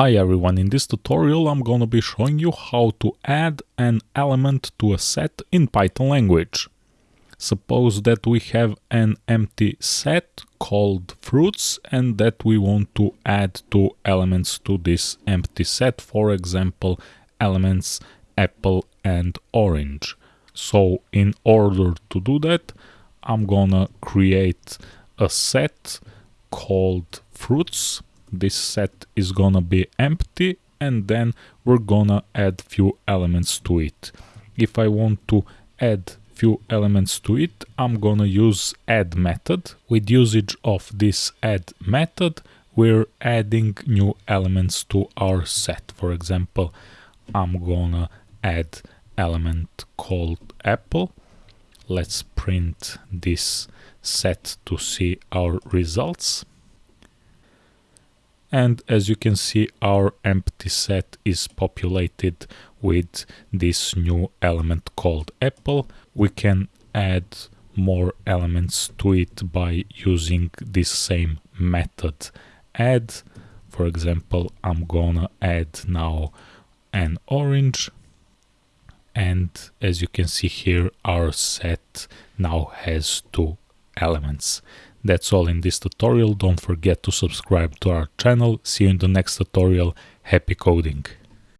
Hi everyone, in this tutorial I'm gonna be showing you how to add an element to a set in Python language. Suppose that we have an empty set called fruits and that we want to add two elements to this empty set, for example elements apple and orange. So in order to do that I'm gonna create a set called fruits this set is gonna be empty and then we're gonna add few elements to it. If I want to add few elements to it, I'm gonna use add method. With usage of this add method, we're adding new elements to our set. For example, I'm gonna add element called apple. Let's print this set to see our results and as you can see our empty set is populated with this new element called apple. We can add more elements to it by using this same method. Add for example i'm gonna add now an orange. And as you can see here our set now has two elements that's all in this tutorial, don't forget to subscribe to our channel, see you in the next tutorial, happy coding!